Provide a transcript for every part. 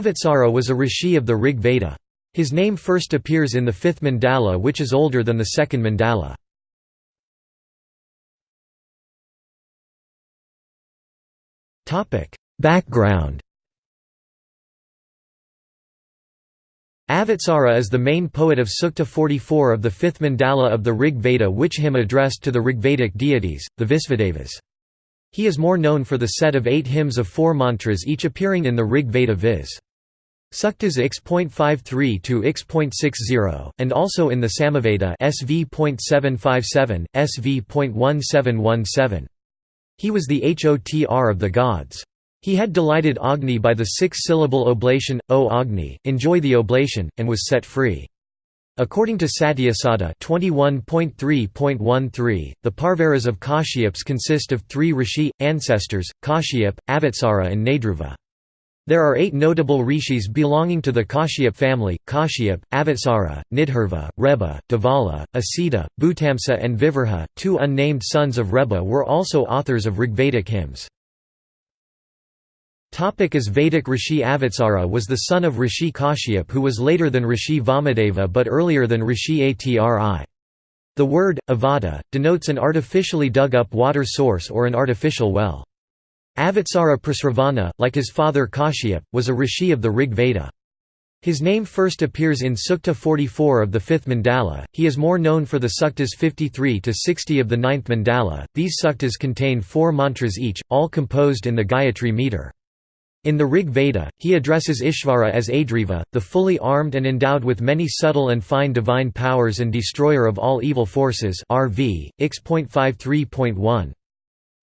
Avatsara was a rishi of the Rig Veda. His name first appears in the fifth mandala which is older than the second mandala. Background Avatsara is the main poet of Sukta 44 of the fifth mandala of the Rig Veda which hymn addressed to the Rigvedic deities, the Visvadevas. He is more known for the set of eight hymns of four mantras each appearing in the Rig Veda viz. Suktas X.53 to X.60, and also in the Samaveda SV.757, SV.1717. He was the Hotr of the gods. He had delighted Agni by the six-syllable oblation, O Agni, enjoy the oblation, and was set free. According to Satyasada 21.3.13, the Pravaras of Kashyaps consist of three rishi, ancestors, Kashyap, Avatsara and Nadruva. There are eight notable rishis belonging to the Kashyap family, Kashyap, Avatsara, Nidhurva, Reba, Devala, Asita, Bhutamsa and Vivarha. Two unnamed sons of Reba were also authors of Rigvedic hymns. Topic as Vedic Rishi Avatsara was the son of Rishi Kashyap who was later than Rishi Vamadeva but earlier than Rishi Atri. The word, avada, denotes an artificially dug up water source or an artificial well. Avatsara Prasravana, like his father Kashyap, was a rishi of the Rig Veda. His name first appears in Sukta 44 of the fifth mandala. He is more known for the suktas 53 to 60 of the ninth mandala. These suktas contain four mantras each, all composed in the Gayatri meter. In the Rig Veda, he addresses Ishvara as Adriva, the fully armed and endowed with many subtle and fine divine powers and destroyer of all evil forces RV, X.53.1.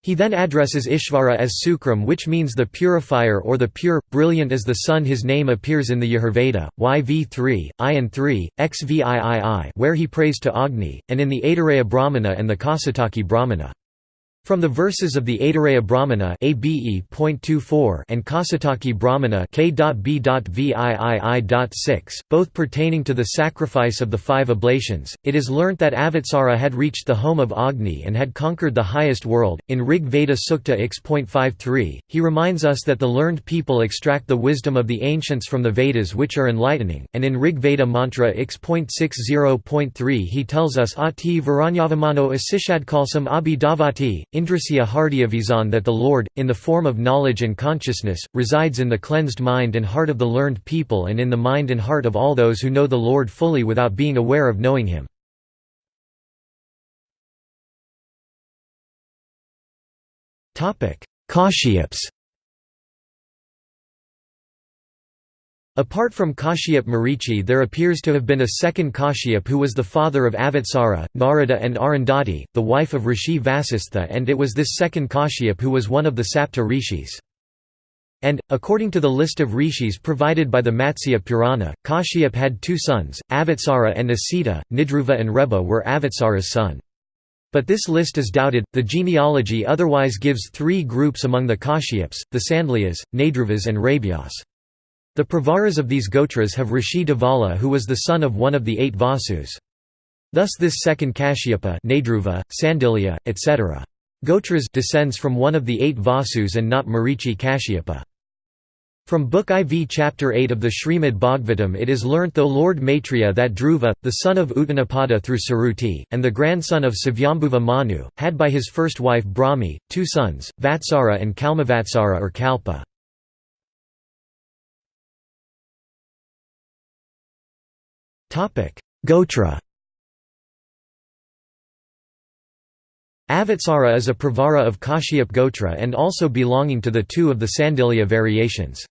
He then addresses Ishvara as Sukram which means the purifier or the pure, brilliant as the sun his name appears in the Yajurveda, YV3, IN 3, XVIII where he prays to Agni, and in the Aitareya Brahmana and the Kaushitaki Brahmana. From the verses of the Aitareya Brahmana and Kaushitaki Brahmana both pertaining to the sacrifice of the five oblations, it is learnt that Avatsara had reached the home of Agni and had conquered the highest world. In Rig Veda Sukta X.53, he reminds us that the learned people extract the wisdom of the ancients from the Vedas which are enlightening, and in Rig Veda Mantra X.60.3 he tells us Ati Varanyavamano Asishadkalsam Abhidavati, Indrasya Hardiyavizan that the Lord, in the form of knowledge and consciousness, resides in the cleansed mind and heart of the learned people and in the mind and heart of all those who know the Lord fully without being aware of knowing Him. Kashyaps Apart from Kashyap Marichi there appears to have been a second Kashyap who was the father of Avatsara, Narada and Arundhati, the wife of Rishi Vasistha and it was this second Kashyap who was one of the Sapta rishis. And, according to the list of rishis provided by the Matsya Purana, Kashyap had two sons, Avatsara and Asita, Nidruva and Reba were Avatsara's son. But this list is doubted. The genealogy otherwise gives three groups among the Kashyaps, the Sandilyas, Nadruvas and Rabyas. The Pravaras of these Gotras have Rishi Devala who was the son of one of the eight Vasus. Thus this second Kashyapa Nadruva, Sandilya, etc. Gotras descends from one of the eight Vasus and not Marichi Kashyapa. From Book IV Chapter 8 of the Srimad Bhagavatam it is learnt though Lord Maitreya that Dhruva, the son of Uttanapada through Suruti, and the grandson of Svayambhuva Manu, had by his first wife Brahmi, two sons, Vatsara and Kalmavatsara or Kalpa. Gotra Avatsara is a pravara of Kashyap Gotra and also belonging to the two of the Sandilya variations.